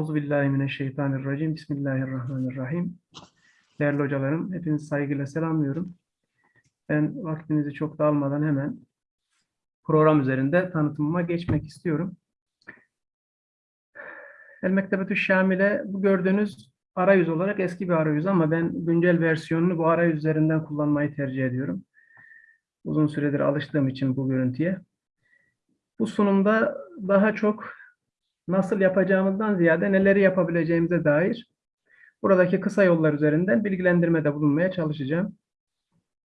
Euzubillahimineşşeytanirracim. Bismillahirrahmanirrahim. Değerli hocalarım, hepinizi saygıyla selamlıyorum. Ben vaktinizi çok da almadan hemen program üzerinde tanıtımıma geçmek istiyorum. El Mektebetü Şamile bu gördüğünüz arayüz olarak eski bir arayüz ama ben güncel versiyonunu bu arayüz üzerinden kullanmayı tercih ediyorum. Uzun süredir alıştığım için bu görüntüye. Bu sunumda daha çok nasıl yapacağımızdan ziyade neleri yapabileceğimize dair buradaki kısa yollar üzerinden bilgilendirmede bulunmaya çalışacağım.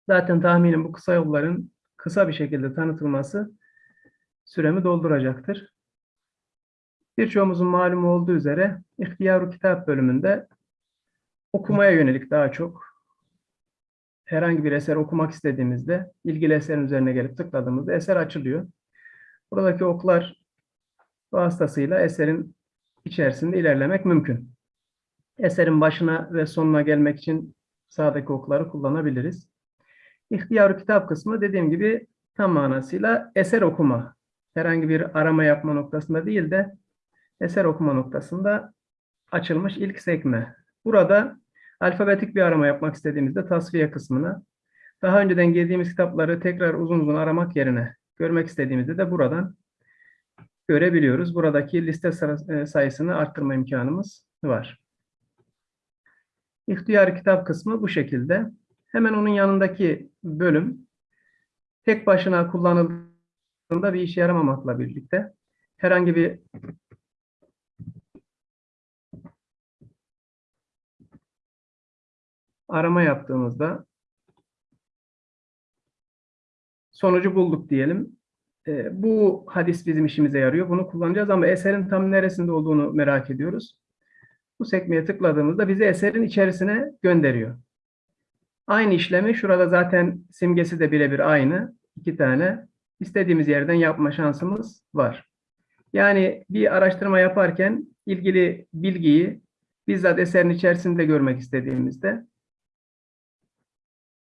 Zaten tahminim bu kısa yolların kısa bir şekilde tanıtılması süremi dolduracaktır. Birçoğumuzun malumu olduğu üzere İhtiyaru Kitap bölümünde okumaya yönelik daha çok herhangi bir eser okumak istediğimizde ilgili eserin üzerine gelip tıkladığımızda eser açılıyor. Buradaki oklar vasıtasıyla eserin içerisinde ilerlemek mümkün. Eserin başına ve sonuna gelmek için sağdaki okları kullanabiliriz. İhtiyar kitap kısmı dediğim gibi tam manasıyla eser okuma. Herhangi bir arama yapma noktasında değil de eser okuma noktasında açılmış ilk sekme. Burada alfabetik bir arama yapmak istediğimizde tasfiye kısmına, daha önceden girdiğimiz kitapları tekrar uzun uzun aramak yerine görmek istediğimizde de buradan görebiliyoruz. Buradaki liste e, sayısını arttırma imkanımız var. İhtiyar kitap kısmı bu şekilde. Hemen onun yanındaki bölüm tek başına kullanıldığında bir işe yaramamakla birlikte herhangi bir arama yaptığımızda sonucu bulduk diyelim. E, bu hadis bizim işimize yarıyor. Bunu kullanacağız ama eserin tam neresinde olduğunu merak ediyoruz. Bu sekmeye tıkladığımızda bizi eserin içerisine gönderiyor. Aynı işlemi şurada zaten simgesi de birebir aynı. iki tane. istediğimiz yerden yapma şansımız var. Yani bir araştırma yaparken ilgili bilgiyi bizzat eserin içerisinde görmek istediğimizde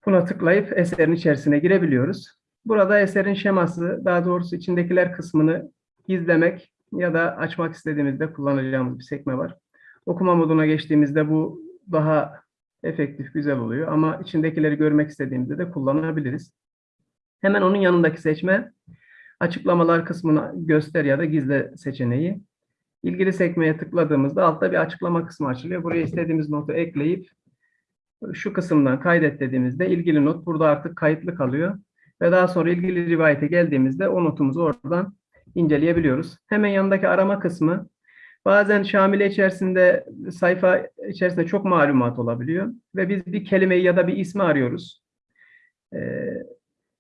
buna tıklayıp eserin içerisine girebiliyoruz. Burada eserin şeması, daha doğrusu içindekiler kısmını gizlemek ya da açmak istediğimizde kullanacağımız bir sekme var. Okuma moduna geçtiğimizde bu daha efektif, güzel oluyor ama içindekileri görmek istediğimizde de kullanabiliriz. Hemen onun yanındaki seçme, açıklamalar kısmını göster ya da gizle seçeneği. İlgili sekmeye tıkladığımızda altta bir açıklama kısmı açılıyor. Buraya istediğimiz notu ekleyip şu kısımdan kaydet dediğimizde ilgili not burada artık kayıtlı kalıyor ve daha sonra ilgili rivayete geldiğimizde o notumuzu oradan inceleyebiliyoruz. Hemen yanındaki arama kısmı bazen Şamile içerisinde sayfa içerisinde çok malumat olabiliyor ve biz bir kelimeyi ya da bir ismi arıyoruz. Ee,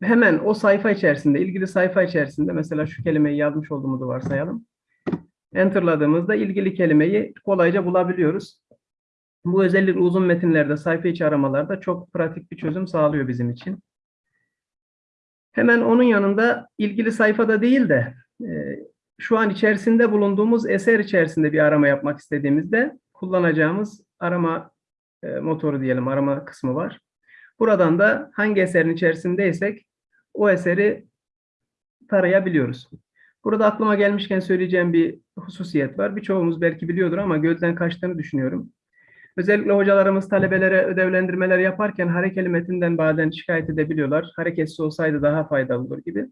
hemen o sayfa içerisinde, ilgili sayfa içerisinde mesela şu kelimeyi yazmış olduğumuzu varsayalım. Enter'ladığımızda ilgili kelimeyi kolayca bulabiliyoruz. Bu özellik uzun metinlerde, sayfa içi aramalarda çok pratik bir çözüm sağlıyor bizim için. Hemen onun yanında ilgili sayfada değil de e, şu an içerisinde bulunduğumuz eser içerisinde bir arama yapmak istediğimizde kullanacağımız arama e, motoru diyelim, arama kısmı var. Buradan da hangi eserin içerisindeysek o eseri tarayabiliyoruz. Burada aklıma gelmişken söyleyeceğim bir hususiyet var. Birçoğumuz belki biliyordur ama gözden kaçtığını düşünüyorum. Özellikle hocalarımız talebelere ödevlendirmeler yaparken harekeli metinden bazen şikayet edebiliyorlar. Hareketsiz olsaydı daha faydalı olur gibi.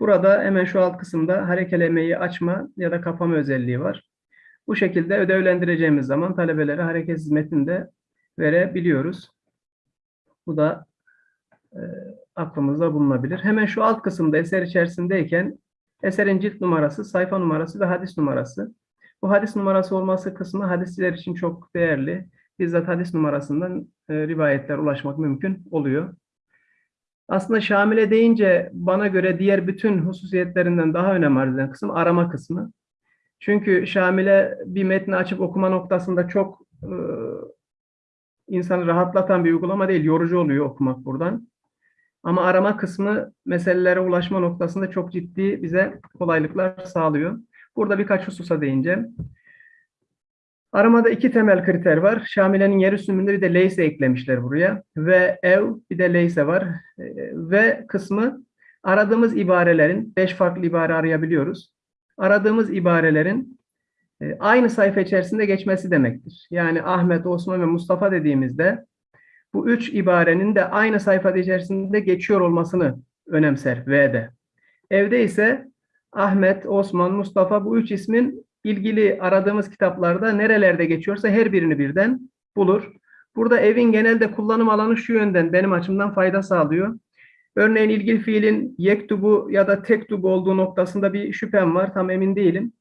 Burada hemen şu alt kısımda harekelemeyi açma ya da kapama özelliği var. Bu şekilde ödevlendireceğimiz zaman talebelere hareketsiz metinde verebiliyoruz. Bu da e, aklımızda bulunabilir. Hemen şu alt kısımda eser içerisindeyken eserin cilt numarası, sayfa numarası ve hadis numarası. Bu hadis numarası olması kısmı hadisçiler için çok değerli. Bizzat hadis numarasından e, rivayetler ulaşmak mümkün oluyor. Aslında Şamile deyince bana göre diğer bütün hususiyetlerinden daha önem arz eden kısım arama kısmı. Çünkü Şamile bir metni açıp okuma noktasında çok e, insanı rahatlatan bir uygulama değil, yorucu oluyor okumak buradan. Ama arama kısmı meselelere ulaşma noktasında çok ciddi bize kolaylıklar sağlıyor. Burada birkaç hususa değineceğim. Aramada iki temel kriter var. Şamile'nin yer üstünlüğünde bir de leyse eklemişler buraya. Ve ev bir de leyse var. Ee, ve kısmı aradığımız ibarelerin, beş farklı ibare arayabiliyoruz. Aradığımız ibarelerin e, aynı sayfa içerisinde geçmesi demektir. Yani Ahmet, Osman ve Mustafa dediğimizde bu üç ibarenin de aynı sayfada içerisinde geçiyor olmasını önemser V'de. Evde ise Ahmet, Osman, Mustafa bu üç ismin ilgili aradığımız kitaplarda nerelerde geçiyorsa her birini birden bulur. Burada evin genelde kullanım alanı şu yönden benim açımdan fayda sağlıyor. Örneğin ilgili fiilin yektubu ya da tektubu olduğu noktasında bir şüphem var. Tam emin değilim.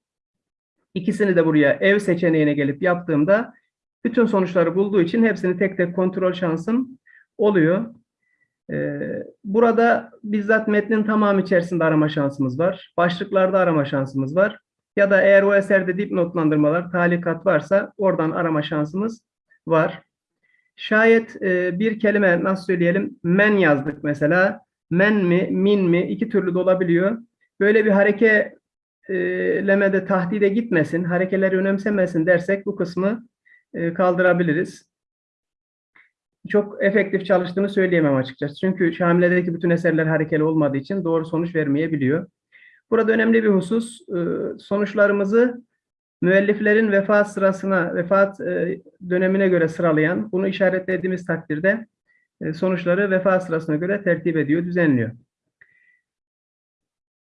İkisini de buraya ev seçeneğine gelip yaptığımda bütün sonuçları bulduğu için hepsini tek tek kontrol şansım oluyor. Ee, burada bizzat metnin tamamı içerisinde arama şansımız var. Başlıklarda arama şansımız var. Ya da eğer o eserde dipnotlandırmalar, talikat varsa oradan arama şansımız var. Şayet e, bir kelime nasıl söyleyelim men yazdık mesela. Men mi, min mi iki türlü de olabiliyor. Böyle bir harekelemede tahdide gitmesin, harekeleri önemsemesin dersek bu kısmı e, kaldırabiliriz. Çok efektif çalıştığını söyleyemem açıkçası. Çünkü Şamile'deki bütün eserler harekeli olmadığı için doğru sonuç vermeyebiliyor. Burada önemli bir husus, e, sonuçlarımızı müelliflerin vefat sırasına, vefat e, dönemine göre sıralayan, bunu işaretlediğimiz takdirde e, sonuçları vefat sırasına göre tertip ediyor, düzenliyor.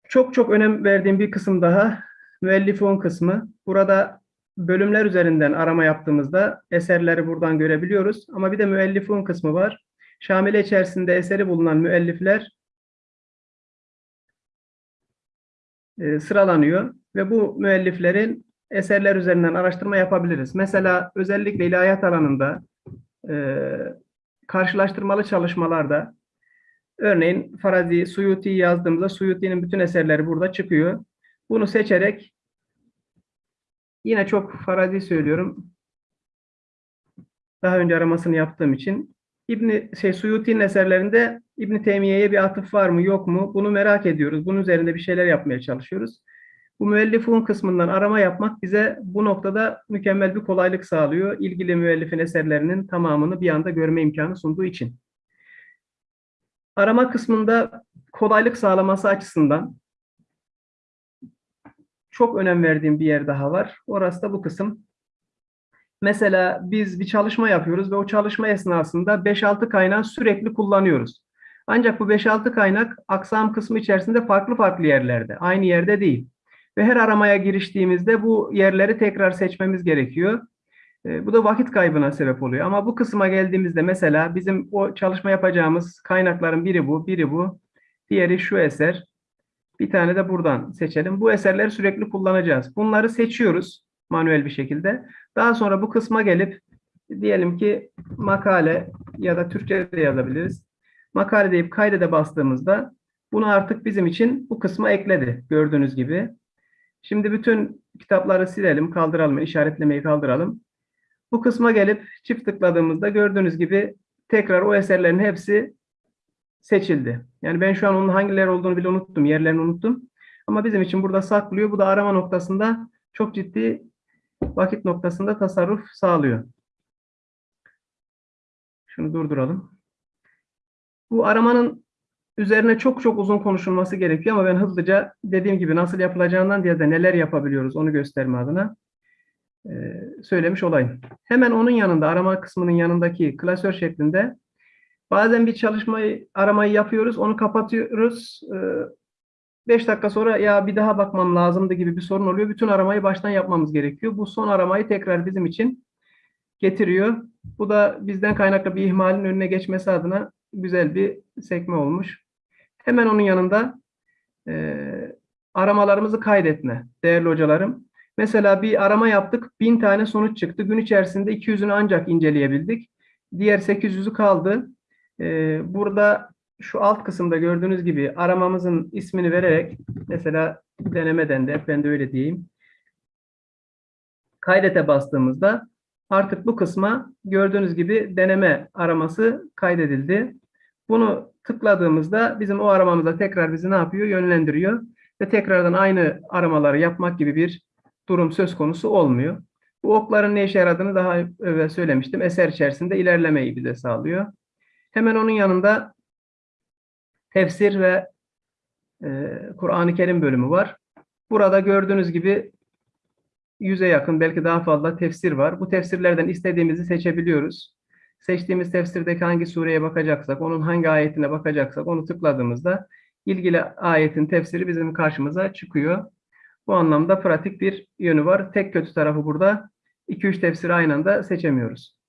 Çok çok önem verdiğim bir kısım daha, müellifun kısmı. Burada bölümler üzerinden arama yaptığımızda eserleri buradan görebiliyoruz. Ama bir de müellifun kısmı var. Şamile içerisinde eseri bulunan müellifler e, sıralanıyor ve bu müelliflerin eserler üzerinden araştırma yapabiliriz. Mesela özellikle ilahiyat alanında e, karşılaştırmalı çalışmalarda örneğin Farazi, Suyuti yazdığımızda Suyuti'nin bütün eserleri burada çıkıyor. Bunu seçerek yine çok Farazi söylüyorum. Daha önce aramasını yaptığım için İbni şey Suyuti'nin eserlerinde İbn Teymiye'ye bir atıf var mı yok mu? Bunu merak ediyoruz. Bunun üzerinde bir şeyler yapmaya çalışıyoruz. Bu müellifun kısmından arama yapmak bize bu noktada mükemmel bir kolaylık sağlıyor. İlgili müellifin eserlerinin tamamını bir anda görme imkanı sunduğu için. Arama kısmında kolaylık sağlaması açısından çok önem verdiğim bir yer daha var. Orası da bu kısım. Mesela biz bir çalışma yapıyoruz ve o çalışma esnasında 5-6 kaynağı sürekli kullanıyoruz. Ancak bu 5-6 kaynak aksam kısmı içerisinde farklı farklı yerlerde, aynı yerde değil. Ve her aramaya giriştiğimizde bu yerleri tekrar seçmemiz gerekiyor. E, bu da vakit kaybına sebep oluyor. Ama bu kısma geldiğimizde mesela bizim o çalışma yapacağımız kaynakların biri bu, biri bu. Diğeri şu eser. Bir tane de buradan seçelim. Bu eserleri sürekli kullanacağız. Bunları seçiyoruz manuel bir şekilde. Daha sonra bu kısma gelip diyelim ki makale ya da Türkçe de yazabiliriz. Makale deyip kaydede bastığımızda bunu artık bizim için bu kısma ekledi gördüğünüz gibi. Şimdi bütün kitapları silelim, kaldıralım, işaretlemeyi kaldıralım. Bu kısma gelip çift tıkladığımızda gördüğünüz gibi tekrar o eserlerin hepsi seçildi. Yani ben şu an onun hangileri olduğunu bile unuttum, yerlerini unuttum. Ama bizim için burada saklıyor. Bu da arama noktasında çok ciddi vakit noktasında tasarruf sağlıyor. Şunu durduralım. Bu aramanın üzerine çok çok uzun konuşulması gerekiyor ama ben hızlıca dediğim gibi nasıl yapılacağından diye de neler yapabiliyoruz onu gösterme adına söylemiş olayım. Hemen onun yanında arama kısmının yanındaki klasör şeklinde bazen bir çalışmayı aramayı yapıyoruz onu kapatıyoruz. 5 e, dakika sonra ya bir daha bakmam lazımdı gibi bir sorun oluyor. Bütün aramayı baştan yapmamız gerekiyor. Bu son aramayı tekrar bizim için getiriyor. Bu da bizden kaynaklı bir ihmalin önüne geçmesi adına güzel bir sekme olmuş. Hemen onun yanında e, aramalarımızı kaydetme değerli hocalarım. Mesela bir arama yaptık, bin tane sonuç çıktı. Gün içerisinde 200'ünü ancak inceleyebildik. Diğer 800'ü kaldı. E, burada şu alt kısımda gördüğünüz gibi aramamızın ismini vererek mesela denemeden de ben de öyle diyeyim. Kaydete bastığımızda artık bu kısma gördüğünüz gibi deneme araması kaydedildi. Bunu tıkladığımızda bizim o aramamıza tekrar bizi ne yapıyor? Yönlendiriyor. Ve tekrardan aynı aramaları yapmak gibi bir durum söz konusu olmuyor. Bu okların ne işe yaradığını daha evvel söylemiştim. Eser içerisinde ilerlemeyi bize sağlıyor. Hemen onun yanında tefsir ve e, Kur'an-ı Kerim bölümü var. Burada gördüğünüz gibi yüze yakın belki daha fazla tefsir var. Bu tefsirlerden istediğimizi seçebiliyoruz. Seçtiğimiz tefsirdeki hangi sureye bakacaksak, onun hangi ayetine bakacaksak onu tıkladığımızda ilgili ayetin tefsiri bizim karşımıza çıkıyor. Bu anlamda pratik bir yönü var. Tek kötü tarafı burada 2-3 tefsiri aynı anda seçemiyoruz.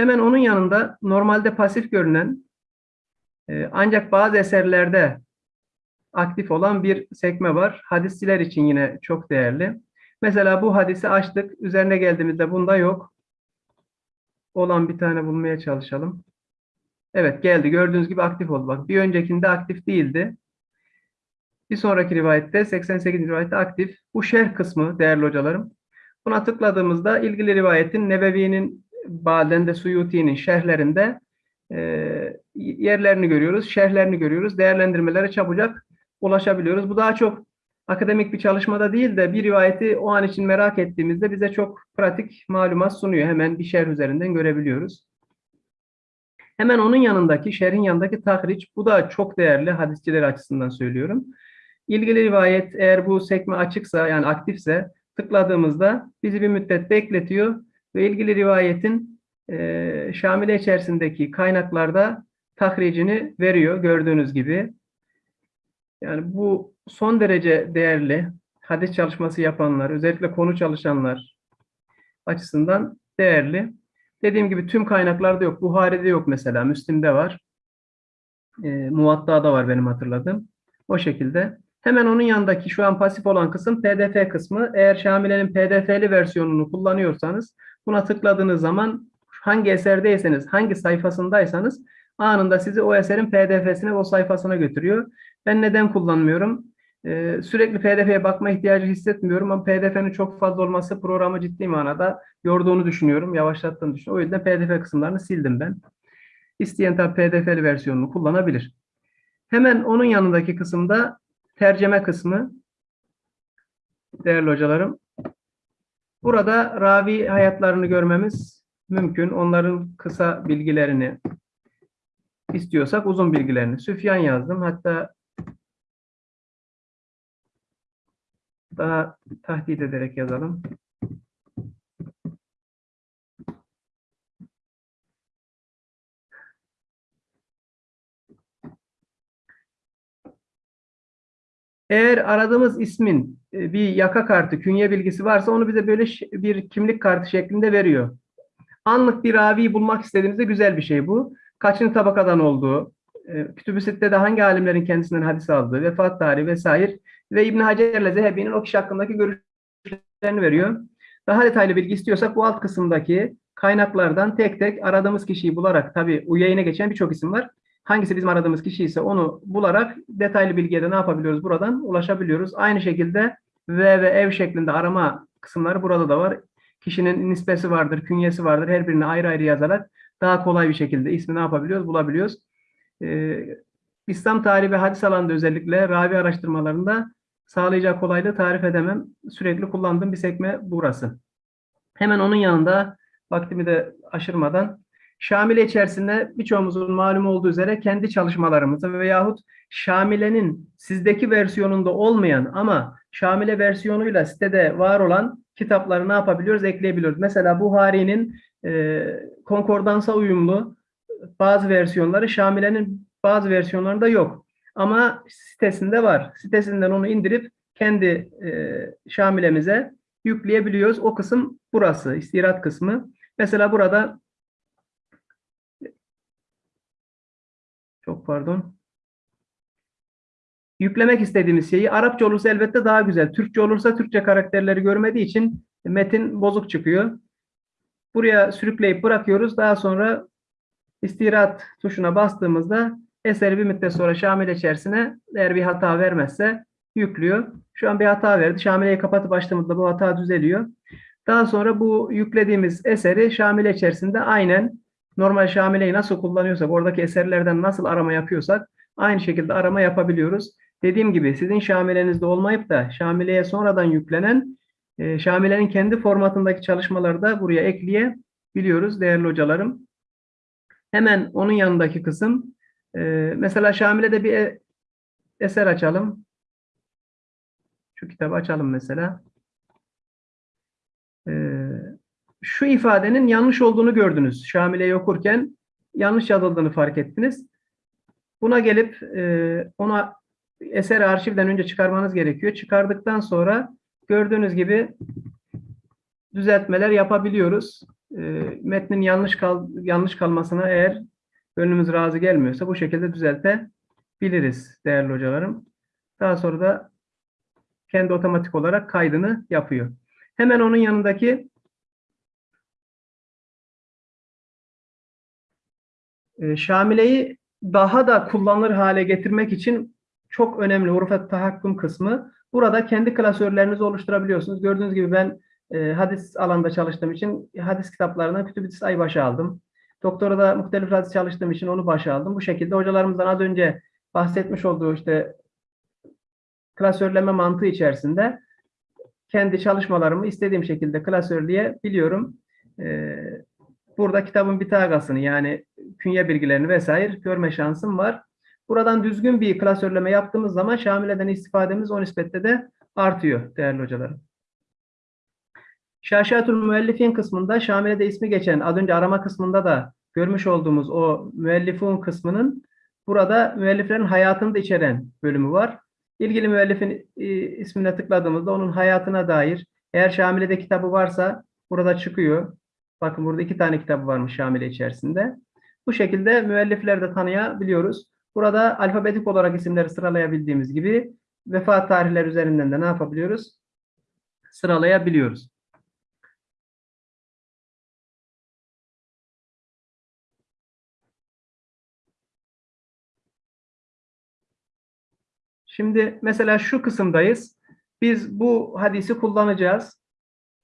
Hemen onun yanında normalde pasif görünen e, ancak bazı eserlerde aktif olan bir sekme var. Hadisçiler için yine çok değerli. Mesela bu hadisi açtık. Üzerine geldiğimizde bunda yok. Olan bir tane bulmaya çalışalım. Evet geldi. Gördüğünüz gibi aktif oldu. Bak bir öncekinde aktif değildi. Bir sonraki rivayette 88. rivayette aktif. Bu şerh kısmı değerli hocalarım. Buna tıkladığımızda ilgili rivayetin Nebevi'nin Baden de Suyuti'nin şerhlerinde e, yerlerini görüyoruz, şerhlerini görüyoruz. Değerlendirmelere çabucak ulaşabiliyoruz. Bu daha çok akademik bir çalışmada değil de bir rivayeti o an için merak ettiğimizde bize çok pratik malumat sunuyor. Hemen bir şerh üzerinden görebiliyoruz. Hemen onun yanındaki, şerhin yanındaki tahriç, bu da çok değerli hadisçiler açısından söylüyorum. İlgili rivayet eğer bu sekme açıksa yani aktifse tıkladığımızda bizi bir müddet bekletiyor ve ilgili rivayetin e, Şamile içerisindeki kaynaklarda tahricini veriyor gördüğünüz gibi. Yani bu son derece değerli hadis çalışması yapanlar, özellikle konu çalışanlar açısından değerli. Dediğim gibi tüm kaynaklarda yok. Buhari'de yok mesela, Müslim'de var. E, Muvatta'da var benim hatırladığım. O şekilde. Hemen onun yanındaki şu an pasif olan kısım PDF kısmı. Eğer Şamile'nin PDF'li versiyonunu kullanıyorsanız buna tıkladığınız zaman hangi eserdeyseniz, hangi sayfasındaysanız anında sizi o eserin PDF'sine, o sayfasına götürüyor. Ben neden kullanmıyorum? Ee, sürekli PDF'ye bakma ihtiyacı hissetmiyorum ama PDF'nin çok fazla olması programı ciddi manada yorduğunu düşünüyorum, yavaşlattığını düşünüyorum. O yüzden PDF kısımlarını sildim ben. İsteyen tabi PDF'li versiyonunu kullanabilir. Hemen onun yanındaki kısımda tercüme kısmı. Değerli hocalarım. Burada ravi hayatlarını görmemiz mümkün. Onların kısa bilgilerini istiyorsak uzun bilgilerini. Süfyan yazdım. Hatta daha tahdit ederek yazalım. Eğer aradığımız ismin e, bir yaka kartı, künye bilgisi varsa onu bize böyle bir kimlik kartı şeklinde veriyor. Anlık bir raviyi bulmak istediğimizde güzel bir şey bu. Kaçıncı tabakadan olduğu, e, Kütüb-ü Sitte'de hangi alimlerin kendisinden hadis aldığı, vefat tarihi vesaire ve İbn Hacer'le Zehebi'nin o kişi hakkındaki görüşlerini veriyor. Daha detaylı bilgi istiyorsak bu alt kısımdaki kaynaklardan tek tek aradığımız kişiyi bularak, tabii UYA'yine geçen birçok isim var. Hangisi bizim aradığımız kişi ise onu bularak detaylı bilgiye de ne yapabiliyoruz? Buradan ulaşabiliyoruz. Aynı şekilde V ve ev şeklinde arama kısımları burada da var. Kişinin nispesi vardır, künyesi vardır. Her birini ayrı ayrı yazarak daha kolay bir şekilde ismi ne yapabiliyoruz? Bulabiliyoruz. Ee, İslam tarihi ve hadis alanında özellikle ravi araştırmalarında sağlayacağı kolaylığı tarif edemem. Sürekli kullandığım bir sekme burası. Hemen onun yanında vaktimi de aşırmadan Şamile içerisinde birçoğumuzun malum olduğu üzere kendi çalışmalarımızı veyahut Şamile'nin sizdeki versiyonunda olmayan ama Şamile versiyonuyla sitede var olan kitapları ne yapabiliyoruz? Ekleyebiliyoruz. Mesela Buhari'nin e, konkordansa uyumlu bazı versiyonları Şamile'nin bazı versiyonlarında yok. Ama sitesinde var. Sitesinden onu indirip kendi e, Şamile'mize yükleyebiliyoruz. O kısım burası, istirat kısmı. Mesela burada Çok pardon. Yüklemek istediğimiz şeyi Arapça olursa elbette daha güzel. Türkçe olursa Türkçe karakterleri görmediği için metin bozuk çıkıyor. Buraya sürükleyip bırakıyoruz. Daha sonra istirahat tuşuna bastığımızda eseri bir müddet sonra Şamile içerisine eğer bir hata vermezse yüklüyor. Şu an bir hata verdi. Şamile'yi kapatıp açtığımızda bu hata düzeliyor. Daha sonra bu yüklediğimiz eseri Şamile içerisinde aynen normal Şamile'yi nasıl kullanıyorsak, oradaki eserlerden nasıl arama yapıyorsak aynı şekilde arama yapabiliyoruz. Dediğim gibi sizin Şamile'nizde olmayıp da Şamile'ye sonradan yüklenen e, Şamile'nin kendi formatındaki çalışmaları da buraya ekleyebiliyoruz değerli hocalarım. Hemen onun yanındaki kısım e, mesela Şamile'de bir e, eser açalım. Şu kitabı açalım mesela. Ee, şu ifadenin yanlış olduğunu gördünüz. Şamile'yi okurken yanlış yazıldığını fark ettiniz. Buna gelip e, ona eser arşivden önce çıkarmanız gerekiyor. Çıkardıktan sonra gördüğünüz gibi düzeltmeler yapabiliyoruz. E, metnin yanlış kal yanlış kalmasına eğer gönlümüz razı gelmiyorsa bu şekilde düzeltebiliriz değerli hocalarım. Daha sonra da kendi otomatik olarak kaydını yapıyor. Hemen onun yanındaki e, Şamile'yi daha da kullanılır hale getirmek için çok önemli hurufet tahakküm kısmı. Burada kendi klasörlerinizi oluşturabiliyorsunuz. Gördüğünüz gibi ben e, hadis alanda çalıştığım için hadis kitaplarından Kütüb-i Ayı başa aldım. Doktora da muhtelif hadis çalıştığım için onu başa aldım. Bu şekilde hocalarımızdan az önce bahsetmiş olduğu işte klasörleme mantığı içerisinde kendi çalışmalarımı istediğim şekilde klasörleyebiliyorum. Ee, burada kitabın bitagasını yani künye bilgilerini vesaire görme şansım var. Buradan düzgün bir klasörleme yaptığımız zaman Şamile'den istifademiz o nispette de artıyor değerli hocalarım. Şaşatul müellifin kısmında Şamile'de ismi geçen az önce arama kısmında da görmüş olduğumuz o müellifun kısmının burada müelliflerin hayatını da içeren bölümü var. İlgili müellifin e, ismine tıkladığımızda onun hayatına dair eğer Şamile'de kitabı varsa burada çıkıyor. Bakın burada iki tane kitabı varmış Şamile içerisinde. Bu şekilde müellifleri de tanıyabiliyoruz. Burada alfabetik olarak isimleri sıralayabildiğimiz gibi vefat tarihleri üzerinden de ne yapabiliyoruz? Sıralayabiliyoruz. Şimdi mesela şu kısımdayız. Biz bu hadisi kullanacağız.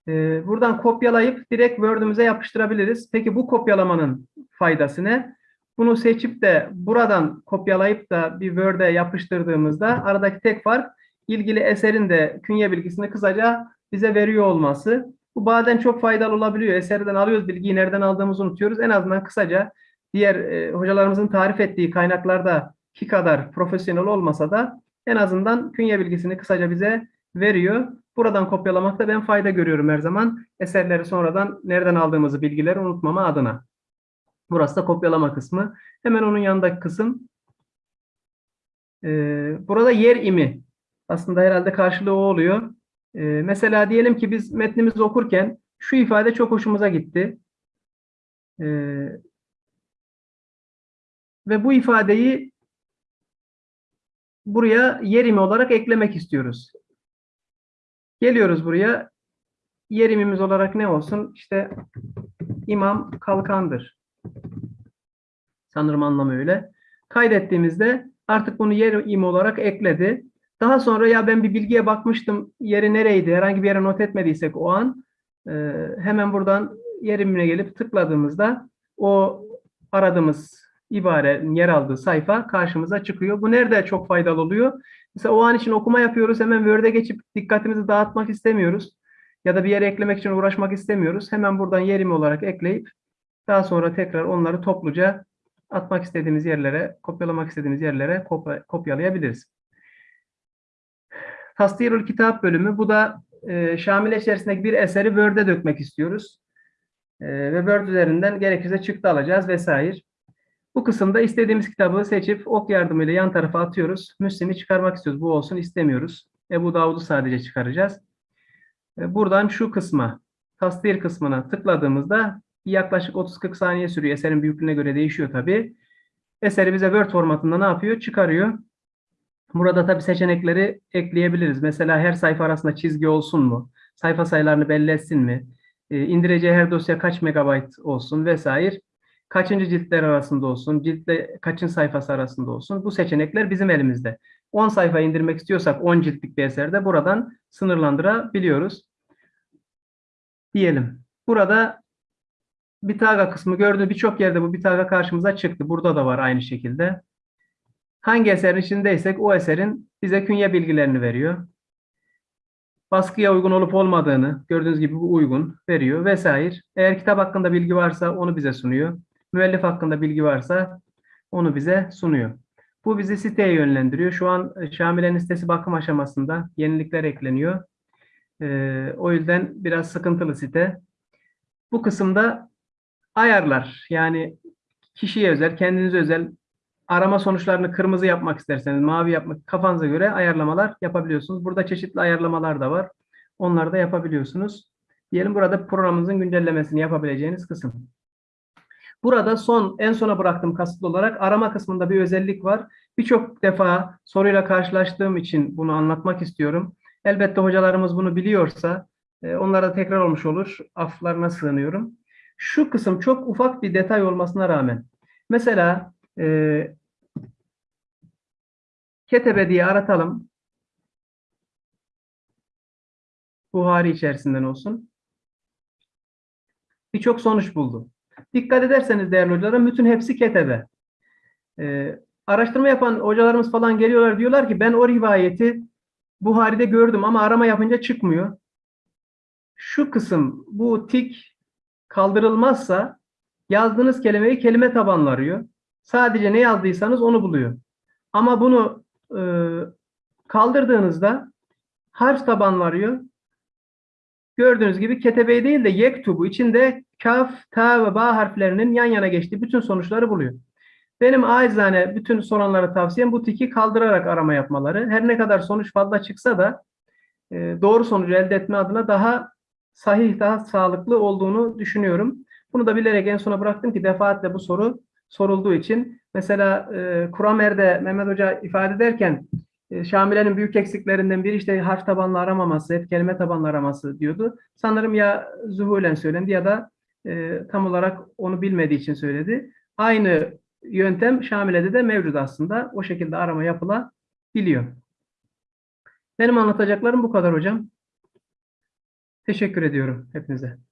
Ee, buradan kopyalayıp direkt Word'ümüze yapıştırabiliriz. Peki bu kopyalamanın faydası ne? Bunu seçip de buradan kopyalayıp da bir Word'e yapıştırdığımızda aradaki tek fark ilgili eserin de künye bilgisini kısaca bize veriyor olması. Bu bazen çok faydalı olabiliyor. Eserden alıyoruz bilgiyi nereden aldığımızı unutuyoruz. En azından kısaca diğer e, hocalarımızın tarif ettiği kaynaklarda ki kadar profesyonel olmasa da en azından künye bilgisini kısaca bize veriyor. Buradan kopyalamakta ben fayda görüyorum her zaman. Eserleri sonradan nereden aldığımızı bilgileri unutmama adına. Burası da kopyalama kısmı. Hemen onun yanındaki kısım. Ee, burada yer imi. Aslında herhalde karşılığı o oluyor. Ee, mesela diyelim ki biz metnimizi okurken şu ifade çok hoşumuza gitti. Ee, ve bu ifadeyi buraya yerimi olarak eklemek istiyoruz. Geliyoruz buraya. Yerimimiz olarak ne olsun? İşte imam kalkandır. Sanırım anlamı öyle. Kaydettiğimizde artık bunu yerim olarak ekledi. Daha sonra ya ben bir bilgiye bakmıştım yeri nereydi herhangi bir yere not etmediysek o an e, hemen buradan yerimine gelip tıkladığımızda o aradığımız ibarenin yer aldığı sayfa karşımıza çıkıyor. Bu nerede çok faydalı oluyor? Mesela o an için okuma yapıyoruz. Hemen Word'e geçip dikkatimizi dağıtmak istemiyoruz. Ya da bir yere eklemek için uğraşmak istemiyoruz. Hemen buradan yerimi olarak ekleyip daha sonra tekrar onları topluca atmak istediğimiz yerlere, kopyalamak istediğimiz yerlere kopya, kopyalayabiliriz. Tasdirül kitap bölümü. Bu da e, Şamile içerisindeki bir eseri Word'e dökmek istiyoruz. E, ve Word üzerinden gerekirse çıktı alacağız vesaire. Bu kısımda istediğimiz kitabı seçip ok yardımıyla yan tarafa atıyoruz. Müslim'i çıkarmak istiyoruz. Bu olsun istemiyoruz. Ebu Davud'u sadece çıkaracağız. E, buradan şu kısma, tasdir kısmına tıkladığımızda yaklaşık 30-40 saniye sürüyor. Eserin büyüklüğüne göre değişiyor tabii. Eseri bize Word formatında ne yapıyor? Çıkarıyor. Burada tabii seçenekleri ekleyebiliriz. Mesela her sayfa arasında çizgi olsun mu? Sayfa sayılarını belli etsin mi? E, indireceği her dosya kaç megabayt olsun vesaire kaçıncı ciltler arasında olsun, ciltle kaçın sayfası arasında olsun. Bu seçenekler bizim elimizde. 10 sayfa indirmek istiyorsak 10 ciltlik bir eserde buradan sınırlandırabiliyoruz. Diyelim. Burada bitaga kısmı gördüğünüz birçok yerde bu bitaga karşımıza çıktı. Burada da var aynı şekilde. Hangi eserin içindeysek o eserin bize künye bilgilerini veriyor. Baskıya uygun olup olmadığını gördüğünüz gibi bu uygun veriyor vesaire. Eğer kitap hakkında bilgi varsa onu bize sunuyor müellif hakkında bilgi varsa onu bize sunuyor. Bu bizi siteye yönlendiriyor. Şu an e, Şamile'nin sitesi bakım aşamasında. Yenilikler ekleniyor. Ee, o yüzden biraz sıkıntılı site. Bu kısımda ayarlar. Yani kişiye özel, kendinize özel arama sonuçlarını kırmızı yapmak isterseniz, mavi yapmak kafanıza göre ayarlamalar yapabiliyorsunuz. Burada çeşitli ayarlamalar da var. Onları da yapabiliyorsunuz. Diyelim burada programımızın güncellemesini yapabileceğiniz kısım. Burada son, en sona bıraktım kasıtlı olarak arama kısmında bir özellik var. Birçok defa soruyla karşılaştığım için bunu anlatmak istiyorum. Elbette hocalarımız bunu biliyorsa e, onlara tekrar olmuş olur. Aflarına sığınıyorum. Şu kısım çok ufak bir detay olmasına rağmen. Mesela e, Ketebe diye aratalım. Buhari içerisinden olsun. Birçok sonuç buldu. Dikkat ederseniz değerli hocalarım bütün hepsi ketebe. Ee, araştırma yapan hocalarımız falan geliyorlar diyorlar ki ben o rivayeti Buhari'de gördüm ama arama yapınca çıkmıyor. Şu kısım bu tik kaldırılmazsa yazdığınız kelimeyi kelime tabanlı arıyor. Sadece ne yazdıysanız onu buluyor. Ama bunu e, kaldırdığınızda harf tabanlı arıyor. Gördüğünüz gibi ketebe değil de yektubu içinde kaf, ta ve ba harflerinin yan yana geçtiği bütün sonuçları buluyor. Benim acizane bütün soranlara tavsiyem bu tiki kaldırarak arama yapmaları. Her ne kadar sonuç fazla çıksa da e, doğru sonucu elde etme adına daha sahih, daha sağlıklı olduğunu düşünüyorum. Bunu da bilerek en sona bıraktım ki defaatle bu soru sorulduğu için. Mesela e, Kuramer'de Mehmet Hoca ifade ederken e, Şamile'nin büyük eksiklerinden biri işte harf tabanlı aramaması, hep kelime tabanlı araması diyordu. Sanırım ya zuhulen söylendi ya da e, tam olarak onu bilmediği için söyledi. Aynı yöntem Şamile'de de mevcut aslında. O şekilde arama yapılabiliyor. Benim anlatacaklarım bu kadar hocam. Teşekkür ediyorum hepinize.